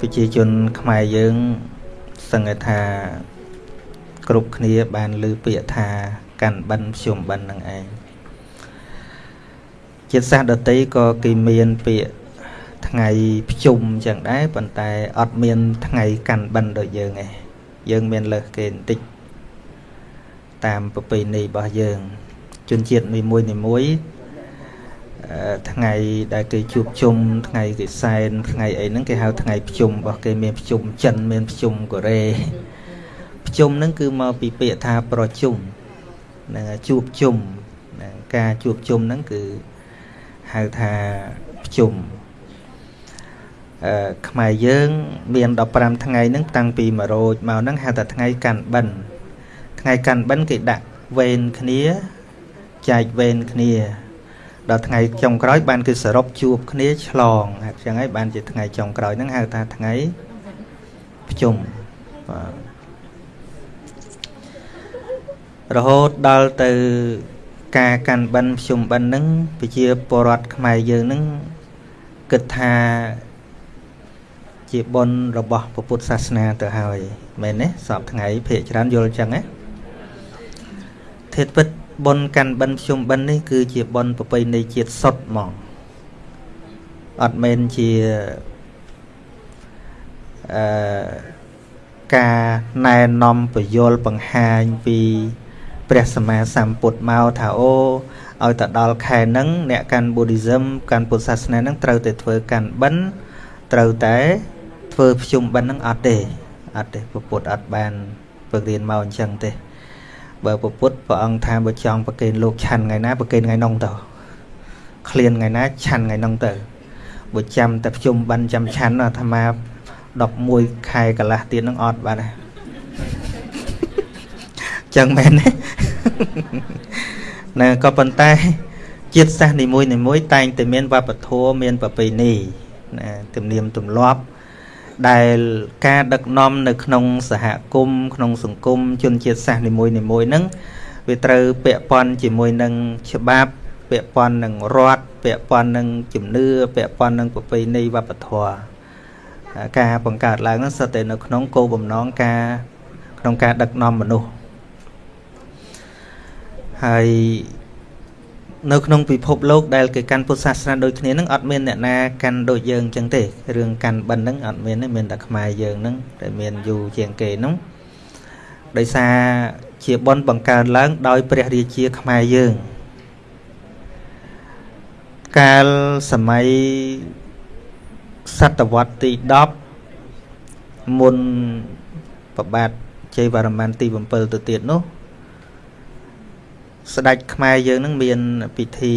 ប្រជាជនខ្មែរយើងសង្កេតថាគ្រប់គ្នាបានលើពាក្យថាកាន់បិណ្ឌភ្ជុំបិណ្ឌនឹងឯងជាតិសាសន៍ដតីក៏គេមានពាក្យថ្ងៃភ្ជុំចឹងដែរប៉ុន្តែអត់មានថ្ងៃកាន់បិណ្ឌដូចយើងឯងយើងមានលើសគេបន្តិចតាមប្រពៃណីរបស់យើង ជនជាតិនីមួយនីមួយ ថ្ងៃដែលគេជួបជុំថ្ងៃគេសែនថ្ងៃអីហ្នឹងគេហៅថ្ងៃភ្ជុំរបស់គេមានភ្ជុំចិនមានភ្ជុំកូរ៉េភ្ជុំហ្នឹងគឺមកពីពាក្យថាប្រជុំនឹងជួបជុំការជួបជុំហ្នឹងគឺហៅថាភ្ជុំអឺខ្មែរយើង មាន15ថ្ងៃហ្នឹងតាំងពី1រោចមកហ្នឹងហៅថាថ្ងៃកាន់បិណ្ឌថ្ងៃកាន់បិណ្ឌគេដាក់វេនគ្នាចែកវេនគ្នា ដល់ថ្ងៃចុងក្រោយបានគឺសរុបជួបគ្នាឆ្លងអញ្ចឹងហើយបានជាថ្ងៃចុងក្រោយហ្នឹងហៅថាថ្ងៃភ្ជុំបាទរហូតដល់ទៅការកាន់បិណ្ឌភ្ជុំបិណ្ឌហ្នឹងប្រជាពលរដ្ឋខ្មែរយើងហ្នឹងគិតថាជាបុណ្យរបស់ពុទ្ធសាសនាទៅហើយមែនទេសពថ្ងៃភាកច្រើនយល់អញ្ចឹងណាធេតុពិត បុណ្យកាន់បិណ្ឌភ្ជុំបិណ្ឌនេះគឺជាបុណ្យប្រពៃណីជាតិសុទ្ធហ្មងអត់មែនជាអឺការណែនាំពយល់បង្ហាញពីព្រះសម្មាសម្ពុទ្ធមកថាអូឲ្យទៅដល់ខែហ្នឹងអ្នកកាន់ Buddhism កាន់ពុទ្ធសាសនាហ្នឹងត្រូវតែធ្វើកាន់បិណ្ឌត្រូវតែធ្វើភ្ជុំបិណ្ឌហ្នឹងអត់ទេអត់ទេពុទ្ធអត់បានពឹករៀនមកអញ្ចឹងទេ បើពុទ្ធព្រះអង្គថាបើចង់ប្រគេនលោកឆាន់ថ្ងៃណាប្រគេនថ្ងៃនោះទៅឃ្លានថ្ងៃណាឆាន់ថ្ងៃនោះទៅបើចាំតែភ្ជុំបិណ្ឌចាំឆាន់អាត្មា11ខែកន្លះទៀតនឹងអត់បាទចឹងមែនទេណាក៏ប៉ុន្តែជាតិសាសន៍នីមួយនីមួយតែងតែមានវប្បធម៌មានប្រពៃណីណាទំនៀមទម្លាប់ ដែលការដឹកនាំនៅក្នុងសហគមន៍ក្នុងសង្គមជនជាតិសាសន៍នីមួយនីមួយហ្នឹងវាត្រូវពាក់ព័ន្ធជាមួយនឹងច្បាប់ពាក់ព័ន្ធនឹងរដ្ឋពាក់ព័ន្ធនឹងជំនឿពាក់ព័ន្ធនឹងប្រពៃណីវប្បធម៌ការបង្កើតឡើងហ្នឹងសុទ្ធតែនៅក្នុងគោលបំណងការក្នុងការដឹកនាំមនុស្សហើយ នៅក្នុងពិភពលោកដែលគេកាន់ពុទ្ធសាសនាដូចគ្នានឹងអត់មានអ្នកណាកាន់ដូចយើងអញ្ចឹងទេរឿងកាន់បិណ្ឌហ្នឹងអត់មានទេមានតែខ្មែរយើងហ្នឹងដែលមានយូរជាងគេហ្នឹងដោយសារជាបនបង្កើនឡើងដោយព្រះរាជាខ្មែរយើង កាលសម័យសតវត្សទី10មុនប្របាទជ័យវរ្ម័នទី7ទៅទៀតនោះ ស្ដេចខ្មែរយើងនឹងមានពិធី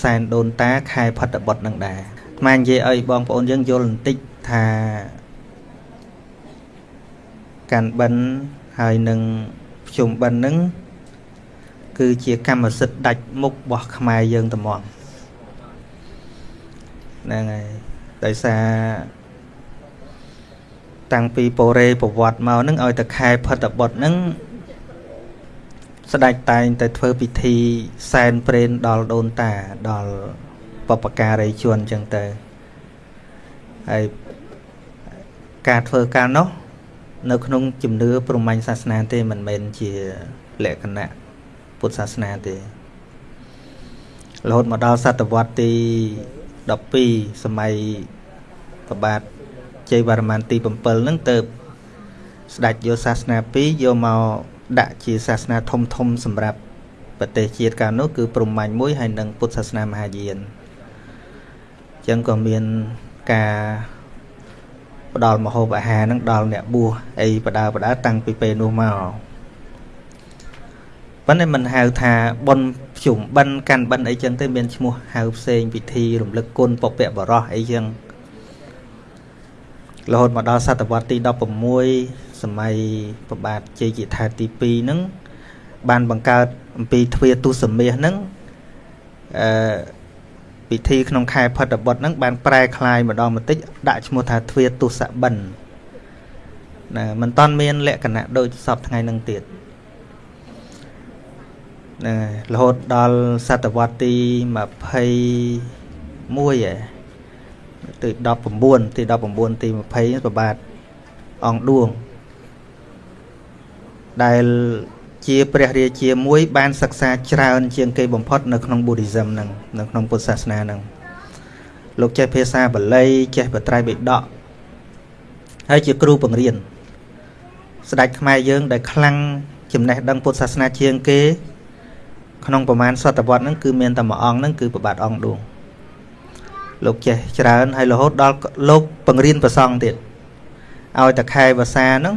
សែនដូនតាខែផុតបុត្រនឹងដែរថ្មនិយាយឲ្យបងប្អូនយើងយល់បន្តិចថាកាន់បិណ្ឌហើយនឹងភ្ជុំបិណ្ឌនឹងគឺជាកម្មសិទ្ធិដាច់មុខរបស់ខ្មែរយើងត្មងហ្នឹងហើយដោយសារតាំងពីពរេប្រវត្តិមកនឹងឲ្យតែខែផុតបុត្រនឹង ស្ដេចតែងតែធ្វើពិធីសែនព្រេនដល់ដូនតាដល់បពការីជនអញ្ចឹងទៅហើយការធ្វើការនោះនៅក្នុងជំនឿព្រហ្មញ្ញសាសនាទេមិនមែនជាលក្ខណៈពុទ្ធសាសនាទេរហូតមកដល់សតវត្សទី12សម័យប្របាទជ័យវរ្ម័នទី7ហ្នឹងទៅស្ដេចយកសាសនា2យកមក ដាក់ជាសាសនាធំធំសម្រាប់ប្រទេសជាតិកាលនោះគឺព្រហ្មញ្ញមួយហើយនិងពុទ្ធសាសនាមហាយានអញ្ចឹងក៏មានការផ្ដល់មហូបអាហារនឹងដល់អ្នកបួសអីបដាបដាតាំងពីពេលនោះមកប៉ុន្តែមិនហៅថាប៉ុនជុំបិណ្ឌកាន់បិណ្ឌអីចឹងទេមានឈ្មោះហៅផ្សេងពិធីរំលឹកគុណពពកបរោះអីចឹងរហូតមកដល់សតវត្សទី16 សម័យប្របាទជ័យជាថែទី2ហ្នឹងបានបង្កើតអំពីទ្វាទុសមាសហ្នឹងអឺពិធីក្នុងខែផុតបុត្រហ្នឹងបានប្រែคลายម្ដងបន្តិចដាក់ឈ្មោះថាទ្វាទុសបិណ្ឌណាមិនតាន់មានលក្ខណៈដូចសពថ្ងៃហ្នឹងទៀតណារហូតដល់សតវត្សទី21ឯ ទី19ទី19ទី20ប្របាទអង្គឌួង ដែលជាព្រះរាជាមួយបានសិក្សាច្រើន ជាងគេបំផុតនៅក្នុង Buddhism ហ្នឹងនៅក្នុងពុទ្ធសាសនាហ្នឹងលោកចេះភាសាបាលីចេះបត្រៃបិដកហើយជាគ្រូបង្រៀនស្ដេចខ្មែរយើង ដែលខ្លាំងចំណេះដឹងពុទ្ធសាសនាជាងគេ ក្នុងប្រមាណសតវត្សហ្នឹងគឺមានតែមួយអង្គហ្នឹងគឺប្របាទអង្គឌួងលោកចេះច្រើនហើយរហូតដល់លោកបង្រៀនប្រសង់ទៀតឲ្យតែខែភាសាហ្នឹង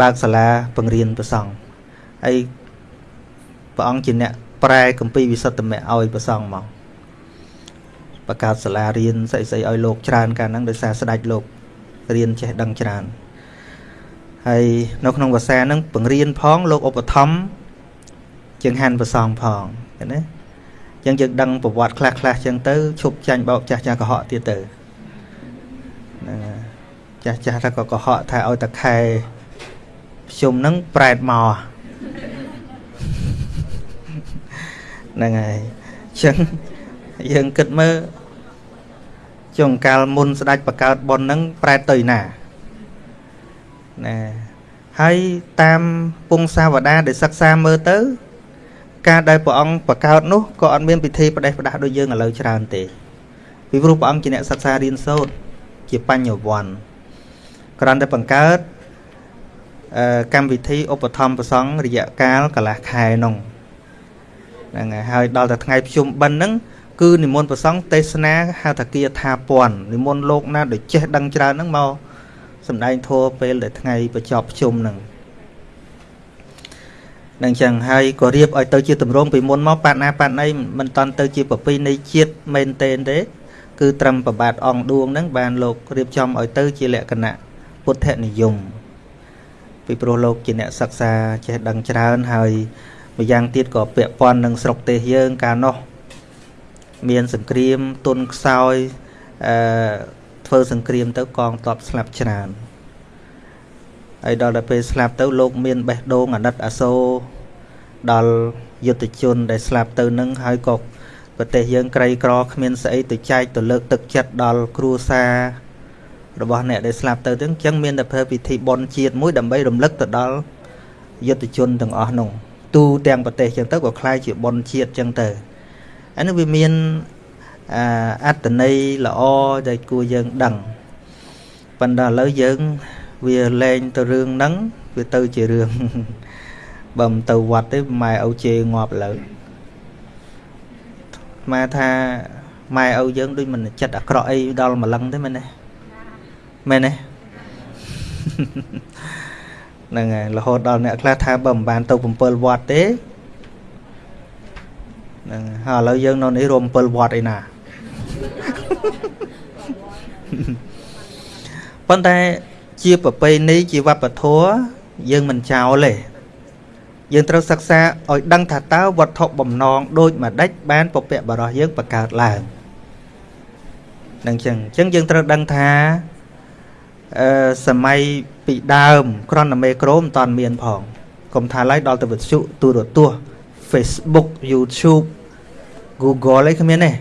បើកសាលាបង្រៀនប្រសង់ហើយព្រះអង្គជាអ្នកប្រែកម្ពីវិសុទ្ធមៈឲ្យប្រសង់មកបង្កើតសាលារៀនស្អីស្អីឲ្យលោកច្រើនកាលហ្នឹងដោយសារស្ដេចលោករៀនចេះដឹងច្រើនហើយនៅក្នុងភាសាហ្នឹងបង្រៀនផងលោកឧបត្ថម្ភជាងហាន់ប្រសងផងឃើញទេអញ្ចឹងយើងដឹងប្រវត្តិខ្លះខ្លះអញ្ចឹងទៅឈប់ចាញ់បោកចាស់ចាស់កុហកទៀតទៅហ្នឹងចាស់ចាស់ថាក៏កុហកថាឲ្យតខែ ភ្ជុំហ្នឹងប្រែតមកហ្នឹងហើយអញ្ចឹងយើងគិតមើលចុងកាលមុនស្ដេចបកើតប៉ុនហ្នឹងប្រែតទៅណាណាហើយតាមពងសាវតាដែលសិក្សាមើលទៅ ការដែលព្រះអង្គបកើតនោះក៏អត់មានពិធីផ្ដេសផ្ដាស់ដូចយើងឥឡូវច្រើនទេពីព្រោះព្រះអង្គជាអ្នកសិក្សារៀនសូត្រជាបញ្ញវន្តគ្រាន់តែបង្កើត កម្មវិធីឧបត្ថម្ភប្រសង់រយៈកាលកន្លះខែនោះហ្នឹងហើយហើយដល់តែថ្ងៃភ្ជុំបិណ្ឌហ្នឹងគឺនិមន្តប្រសង់ទេសនាហៅថាគាថាពន់និមន្តលោកណាដែលចេះដឹងច្រើនហ្នឹងមកសម្ដែងធัวពេលដែលថ្ងៃបញ្ចប់ភ្ជុំហ្នឹងនឹងចឹងហើយក៏រៀបឲ្យទៅជាតម្រងពីមុនមកបាត់ណាបាត់ណីមិនតន់ទៅជាប្រពៃណីជាតិមែនទេទេគឺត្រឹមប្របាទអង្គឌួងហ្នឹងបានលោករៀបចំឲ្យទៅជាលក្ខណៈពុទ្ធនិយម ពីព្រោះលោកជាអ្នកសិក្សាចេះដឹងច្រើនហើយម្យ៉ាងទៀតក៏ពាក់ព័ន្ធនឹងស្រុកទេសយើងកាលនោះមានសង្គ្រាមទុនខ្សោយអឺធ្វើសង្គ្រាមទៅកងទ័ពស្លាប់ច្រើនហើយដល់ទៅពេលស្លាប់ទៅលោកមានបេះដូងអាណិតអាសូរដល់យុទ្ធជនដែលស្លាប់ទៅនឹងហើយក៏ប្រទេសយើងក្រីក្រគ្មានស្អីទៅចែកទៅលើកទឹកចិត្តដល់គ្រួសារ របស់អ្នកដែលស្លាប់ទៅទាំងអញ្ចឹងមានតែធ្វើពិធីបុណ្យជាតិមួយដើម្បីរំលឹកទៅដល់យុទ្ធជនទាំងអស់នោះទូទាំងប្រទេសអញ្ចឹងទៅក៏คล้ายជាបុណ្យជាតិអញ្ចឹងទៅអានេះវាមានអត្តន័យល្អដែលគួរយើងដឹងប៉ុន្តែឥឡូវយើងវាលែងទៅរឿងហ្នឹងវាទៅជារឿងបើមិនទៅវត្តទេម៉ែឪជេរងាប់ឥឡូវម៉ែថាម៉ែឪយើងដូចមិនចិត្តអាក្រក់អីដល់ម្លឹងទេមែនទេ មែនទេហ្នឹងហើយរហូតដល់អ្នកខ្លះថាបើមិនបានទៅ7វត្តទេហ្នឹងហើយឥឡូវយើងនៅនេះរួម7វត្តឯណាប៉ុន្តែជាប្រពៃណីជាវប្បធម៌យើងមិនចោលទេយើងត្រូវសិក្សាឲ្យដឹងថាតើវត្ថុបំណងដូចម្ដេចបានពពកបរោះយើងបង្កើតឡើងនឹងចឹងអញ្ចឹងយើងត្រូវដឹងថាអឺ សម័យពីដើមក្រនមេក្រូមិនតាន់មានផងកុំថាឡើយដល់ទៅវិទ្យុទូរទស្សន៍ Facebook YouTube Google អីគ្មានទេ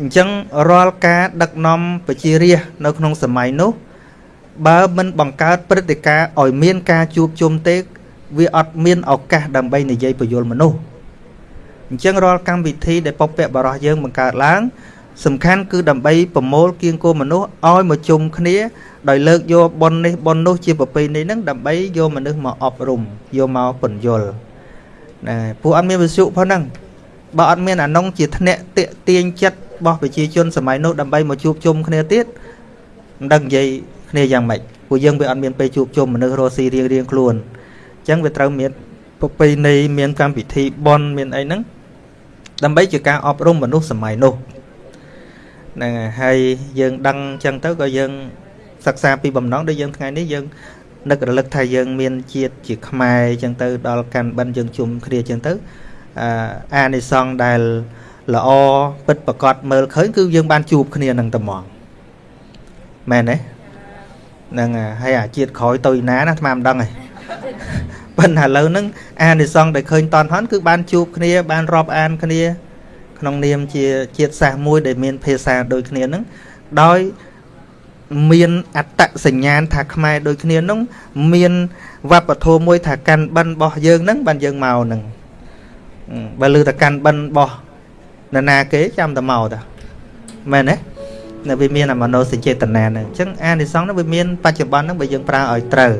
អញ្ចឹងរាល់ការដឹកនាំប្រជារាស្ត្រនៅក្នុងសម័យនោះបើមិនបង្កើតព្រឹត្តិការណ៍ឲ្យមានការជួបជុំទេ វាអត់មានឱកាសដើម្បីនិយាយពយល់មនុស្សអញ្ចឹងរាល់កម្មវិធីដែលពពកបរោះយើងបង្កើតឡើង សំខាន់គឺដើម្បីប្រមូលគៀងគោមនុស្សឲ្យមកជុំគ្នា ដោយលើកយកប៉ុននេះប៉ុននោះជាប្រពៃណីហ្នឹងដើម្បីយកមនុស្សមកអប់រំយកមកពន្យល់ណាពួកអត់មានវិសុផងហ្នឹងបើអត់មានអានុងជាធ្នាក់តាកទាញចិត្តរបស់ប្រជាជនសម័យនោះដើម្បីមកជួបជុំគ្នាទៀតមិនដឹងនិយាយគ្នាយ៉ាងម៉េចពួកយើងវាអត់មានពេលជួបជុំមនុស្សរស់ស៊ីរៀងរៀងខ្លួនអញ្ចឹងវាត្រូវមានប្រពៃណីមានកម្មវិធីបន់មានអីហ្នឹងដើម្បីជាការអប់រំមនុស្សសម័យនោះ ហ្នឹងហើយយើងដឹងអញ្ចឹងទៅក៏យើងសិក្សាពីបំណងដូចយើងថ្ងៃនេះយើងនឹករលឹកថាយើងមានជាតិជាខ្មែរអញ្ចឹងទៅដល់កាន់បិណ្ឌយើងជុំគ្នាអញ្ចឹងទៅអានិសង្ឃដែលល្អពិតប្រកបមើលឃើញគឺយើងបានជួបគ្នានឹងត្មងមែនទេហ្នឹងហើយអាជាតិក្រោយទៅណាណាអាត្មាមិនដឹងទេប៉ុន្តែឥឡូវហ្នឹងអានិសង្ឃដែលឃើញតនហនគឺបានជួបគ្នាបានរាប់អានគ្នា ក្នុងនាមជាជាតិសាសន៍មួយដែលមានភាសាដូចគ្នាហ្នឹងដោយមានអត្តសញ្ញាណថាខ្មែរដូចគ្នានោះមានវប្បធម៌មួយថាកាន់បិណ្ឌរបស់យើងហ្នឹងបានយើងមកហ្នឹងបើលើតែកាន់បិណ្ឌរបស់នរណាគេចាំតែមកតាមែនទេនៅវាមានអាមនោសញ្ចេតនាហ្នឹងអញ្ចឹងអានិសង្ឃហ្នឹងវាមានបច្ចុប្បន្នហ្នឹងបើយើងប្រើឲ្យត្រូវ